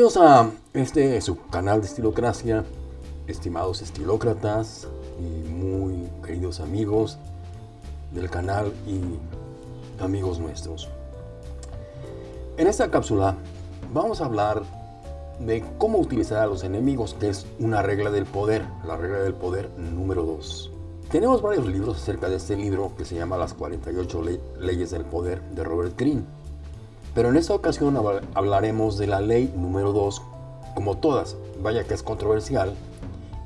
Bienvenidos a este su canal de Estilocracia, estimados estilócratas y muy queridos amigos del canal y amigos nuestros. En esta cápsula vamos a hablar de cómo utilizar a los enemigos, que es una regla del poder, la regla del poder número 2. Tenemos varios libros acerca de este libro que se llama Las 48 leyes del poder de Robert Greene pero en esta ocasión hablaremos de la ley número 2, como todas, vaya que es controversial,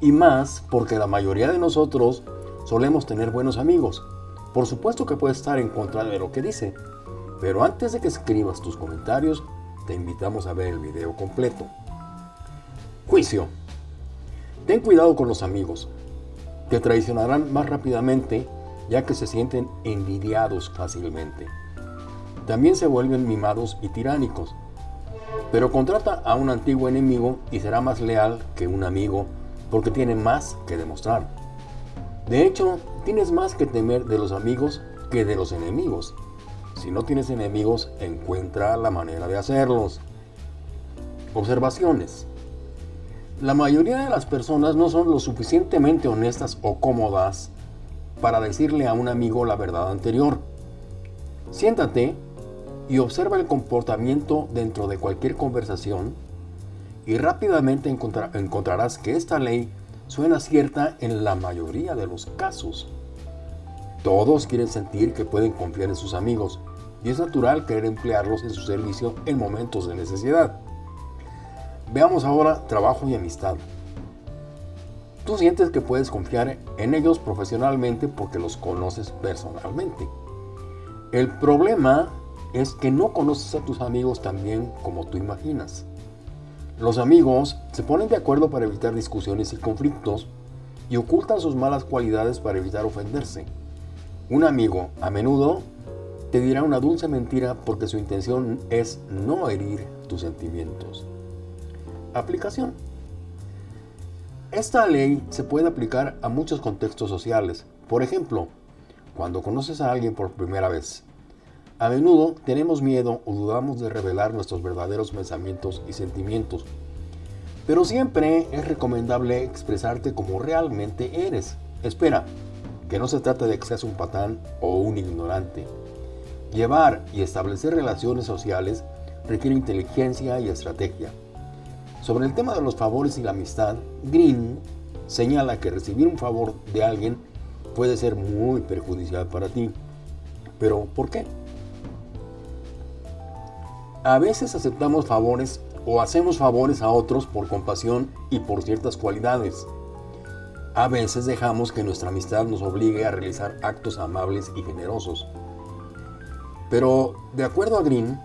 y más porque la mayoría de nosotros solemos tener buenos amigos. Por supuesto que puedes estar en contra de lo que dice, pero antes de que escribas tus comentarios, te invitamos a ver el video completo. Juicio. Ten cuidado con los amigos. Te traicionarán más rápidamente ya que se sienten envidiados fácilmente también se vuelven mimados y tiránicos. Pero contrata a un antiguo enemigo y será más leal que un amigo porque tiene más que demostrar. De hecho, tienes más que temer de los amigos que de los enemigos. Si no tienes enemigos, encuentra la manera de hacerlos. Observaciones. La mayoría de las personas no son lo suficientemente honestas o cómodas para decirle a un amigo la verdad anterior. Siéntate y observa el comportamiento dentro de cualquier conversación y rápidamente encontrarás que esta ley suena cierta en la mayoría de los casos. Todos quieren sentir que pueden confiar en sus amigos y es natural querer emplearlos en su servicio en momentos de necesidad. Veamos ahora trabajo y amistad. Tú sientes que puedes confiar en ellos profesionalmente porque los conoces personalmente. El problema es que no conoces a tus amigos tan bien como tú imaginas. Los amigos se ponen de acuerdo para evitar discusiones y conflictos y ocultan sus malas cualidades para evitar ofenderse. Un amigo a menudo te dirá una dulce mentira porque su intención es no herir tus sentimientos. Aplicación. Esta ley se puede aplicar a muchos contextos sociales. Por ejemplo, cuando conoces a alguien por primera vez, a menudo tenemos miedo o dudamos de revelar nuestros verdaderos pensamientos y sentimientos, pero siempre es recomendable expresarte como realmente eres. Espera, que no se trata de que seas un patán o un ignorante. Llevar y establecer relaciones sociales requiere inteligencia y estrategia. Sobre el tema de los favores y la amistad, Green señala que recibir un favor de alguien puede ser muy perjudicial para ti. Pero, ¿por qué? A veces aceptamos favores o hacemos favores a otros por compasión y por ciertas cualidades. A veces dejamos que nuestra amistad nos obligue a realizar actos amables y generosos. Pero, de acuerdo a Green,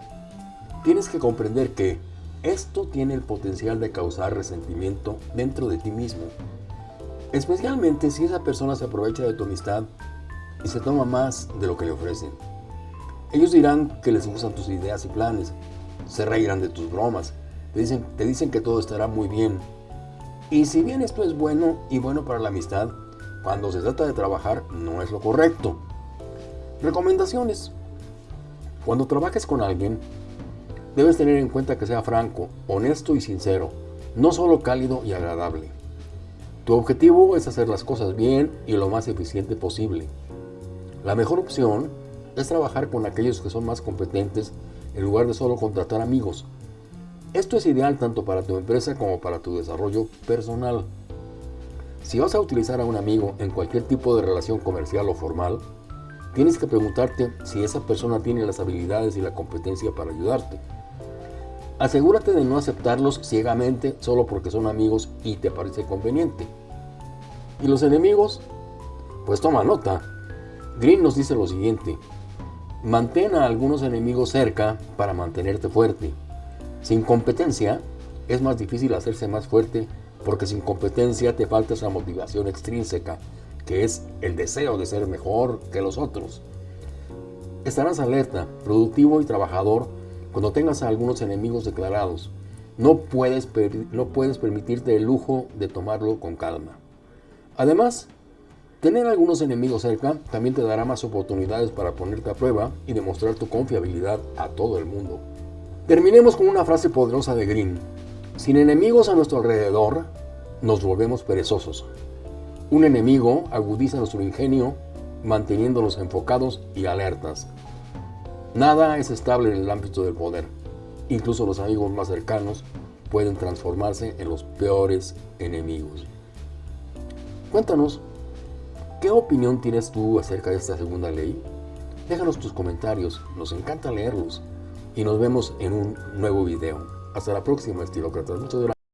tienes que comprender que esto tiene el potencial de causar resentimiento dentro de ti mismo, especialmente si esa persona se aprovecha de tu amistad y se toma más de lo que le ofrecen. Ellos dirán que les gustan tus ideas y planes, se reirán de tus bromas, te dicen, te dicen que todo estará muy bien. Y si bien esto es bueno y bueno para la amistad, cuando se trata de trabajar no es lo correcto. Recomendaciones. Cuando trabajes con alguien, debes tener en cuenta que sea franco, honesto y sincero, no solo cálido y agradable. Tu objetivo es hacer las cosas bien y lo más eficiente posible. La mejor opción es trabajar con aquellos que son más competentes en lugar de solo contratar amigos. Esto es ideal tanto para tu empresa como para tu desarrollo personal. Si vas a utilizar a un amigo en cualquier tipo de relación comercial o formal, tienes que preguntarte si esa persona tiene las habilidades y la competencia para ayudarte. Asegúrate de no aceptarlos ciegamente solo porque son amigos y te parece conveniente. ¿Y los enemigos? Pues toma nota. Green nos dice lo siguiente, Mantén a algunos enemigos cerca para mantenerte fuerte. Sin competencia, es más difícil hacerse más fuerte porque sin competencia te falta esa motivación extrínseca, que es el deseo de ser mejor que los otros. Estarás alerta, productivo y trabajador cuando tengas a algunos enemigos declarados. No puedes, no puedes permitirte el lujo de tomarlo con calma. Además, Tener algunos enemigos cerca también te dará más oportunidades para ponerte a prueba y demostrar tu confiabilidad a todo el mundo. Terminemos con una frase poderosa de Green. Sin enemigos a nuestro alrededor, nos volvemos perezosos. Un enemigo agudiza nuestro ingenio, manteniéndonos enfocados y alertas. Nada es estable en el ámbito del poder. Incluso los amigos más cercanos pueden transformarse en los peores enemigos. Cuéntanos, ¿qué opinión tienes tú acerca de esta segunda ley? Déjanos tus comentarios, nos encanta leerlos y nos vemos en un nuevo video. Hasta la próxima, estilócratas. Muchas gracias.